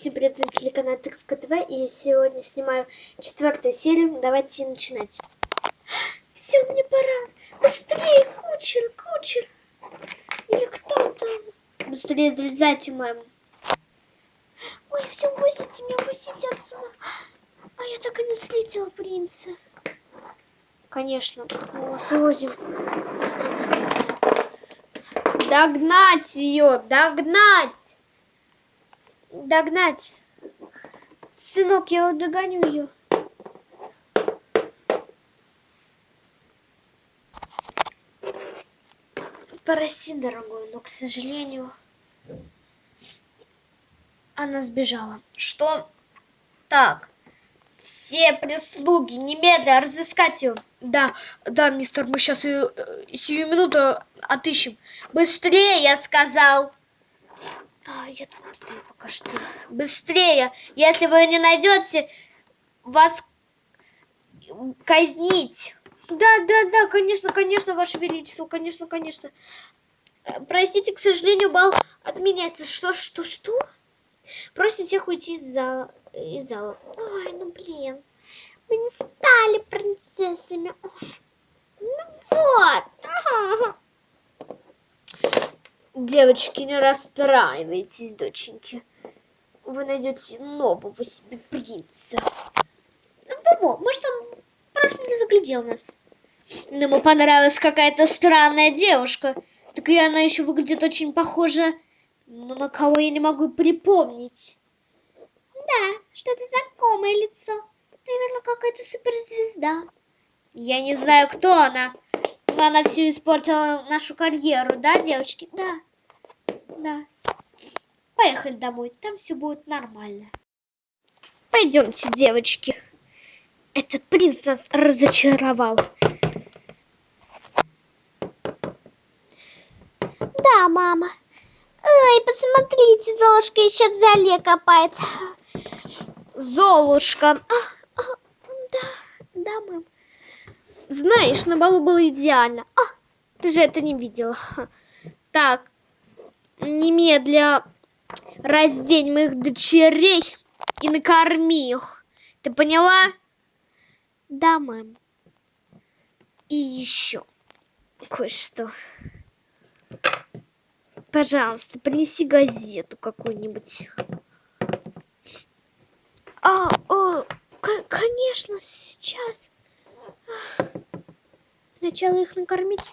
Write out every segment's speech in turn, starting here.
Всем привет, на телеканал Тыковка ТВ, и сегодня снимаю четвертую серию. Давайте начинать. Все, мне пора. Быстрее, кучер, кучер. Или кто там? Быстрее залезайте, мам. Ой, все, возите меня, возите отсюда. А я так и не встретила принца. Конечно, мы вас увозим. Догнать ее, догнать! Догнать! Сынок, я догоню ее. Прости, дорогой, но, к сожалению, она сбежала. Что? Так, все прислуги, немедленно разыскать ее. Да, да, мистер, мы сейчас ее э, сию минуту отыщем. Быстрее, я сказал. А, я тут быстрее пока что. Быстрее! Если вы не найдете, вас казнить. Да, да, да, конечно, конечно, Ваше Величество, конечно, конечно. Э, простите, к сожалению, бал отменяется. Что, что, что? Просим всех уйти из зала. Из зала. Ой, ну блин. Мы не стали принцессами. Ну вот. Девочки, не расстраивайтесь, доченьки. Вы найдете нового себе принца. Во-во, может он просто не заглядел нас. Но ему понравилась какая-то странная девушка. Так и она еще выглядит очень похожа, но на кого я не могу припомнить. Да, что-то знакомое лицо. Наверное, какая-то суперзвезда. Я не знаю, кто она. Она все испортила нашу карьеру, да, девочки? Да. Да. Поехали домой, там все будет нормально. Пойдемте, девочки. Этот принц нас разочаровал. Да, мама. Ой, посмотрите, Золушка еще в зале копается. Золушка. А, да, да, мам. Знаешь, на балу было идеально. А, ты же это не видела. Так, немедля раздень моих дочерей и накорми их. Ты поняла? Да, мам. И еще кое-что. Пожалуйста, принеси газету какую-нибудь. А, о, Конечно, сейчас. Сначала их накормить.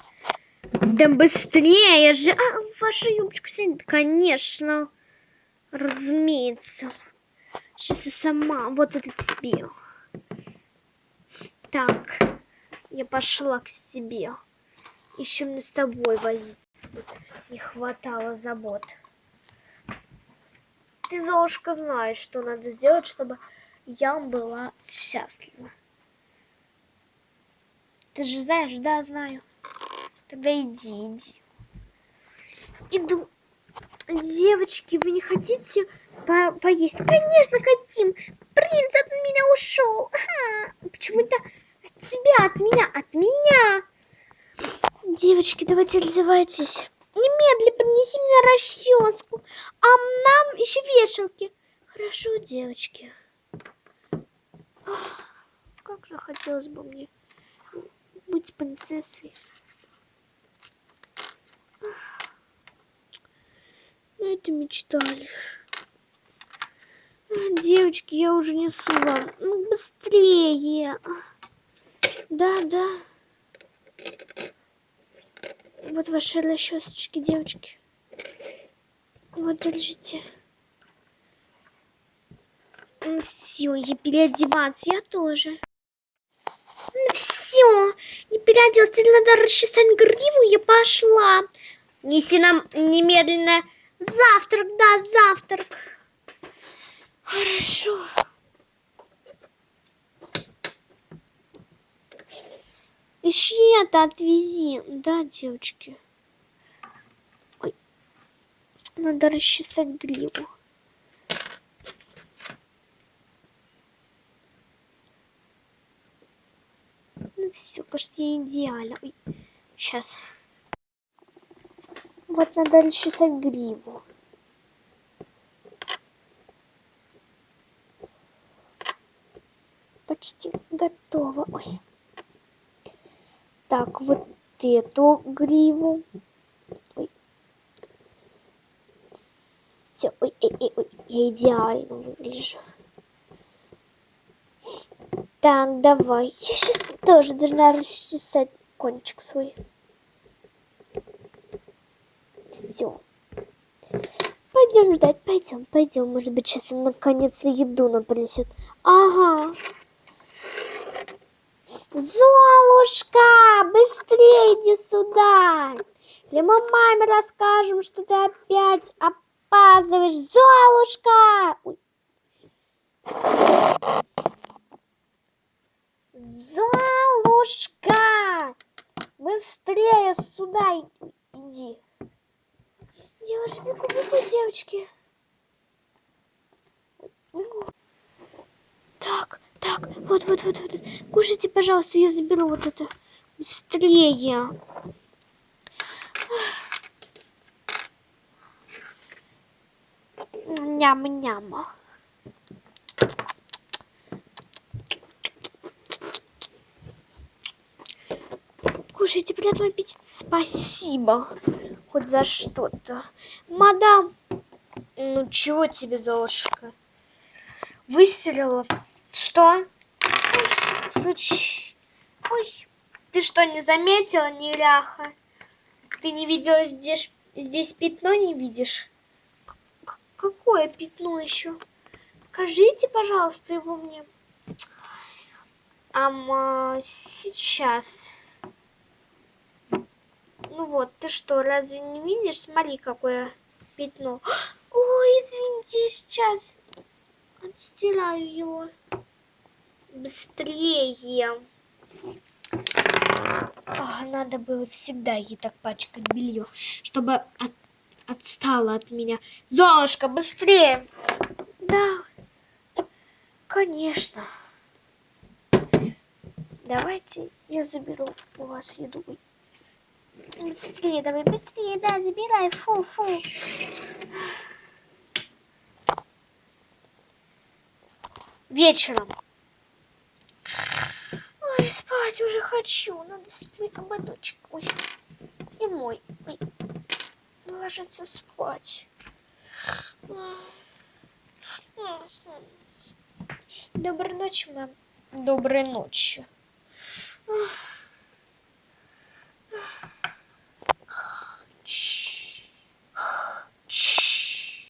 Да быстрее же. А, ваша юбочка снять. Конечно. Разумеется. Сейчас я сама. Вот это тебе. Так. Я пошла к себе. Еще мне с тобой возиться тут не хватало забот. Ты, Золушка, знаешь, что надо сделать, чтобы я была счастлива. Ты же знаешь? Да, знаю. Тогда иди, иди. Иду. Девочки, вы не хотите по поесть? Конечно, хотим. Принц от меня ушел. Почему-то от тебя, от меня, от меня. Девочки, давайте раздевайтесь. Немедленно поднеси мне расческу. А нам еще вешалки. Хорошо, девочки. Как же хотелось бы мне быть принцессой. Ну, это мечта лишь. Девочки, я уже несу вам. Ну, быстрее. Да, да. Вот ваши расчесочки, девочки. Вот, держите. Ну все, я переодеваться, я тоже. Все, не переоделась, теперь надо расчесать гриву, я пошла. Неси нам немедленно завтрак, да, завтрак. Хорошо. Еще это отвези. Да, девочки. Ой. Надо расчесать гриву. все почти идеально. Ой, сейчас. Вот надо расчесать гриву. Почти готово. Ой. Так, вот эту гриву. Все, ой, ой, ой, ой, я идеально выгляжу. Так, давай. Я сейчас тоже должна расчесать кончик свой. Все. Пойдем ждать, пойдем, пойдем. Может быть, сейчас он наконец-то еду нам принесет. Ага. Золушка, быстрее иди сюда. Или мы маме расскажем, что ты опять опаздываешь. Золушка! Ой. Золушка! Быстрее сюда иди. Уже бегу, бегу, девочки. Так, так, вот, вот, вот, вот. Кушайте, пожалуйста, я заберу вот это. Быстрее. Ням-ням. Кушайте, приятного аппетита. Спасибо. Хоть за что-то. Мадам. Ну, чего тебе, Золушка? Выстрелила. Что? Ой, случай. Ой, ты что, не заметила, неряха? Ты не видела здесь, здесь пятно, не видишь? К какое пятно еще? Покажите, пожалуйста, его мне. Ама, сейчас. Ну вот, ты что, разве не видишь? Смотри, какое пятно. Ой, извините, сейчас отстираю его. Быстрее. О, надо было всегда ей так пачкать белье, чтобы от, отстала от меня. Золушка, быстрее! Да, конечно. Давайте я заберу у вас еду. Быстрее, давай, быстрее, да, забирай, фу, фу. Вечером. Ой, спать уже хочу. Надо снять ободочек. Ой, и мой. Ой. Ложиться спать. Доброй ночи, мам. Доброй ночи. Ох.